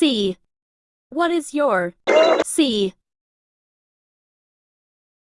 C. What is your C?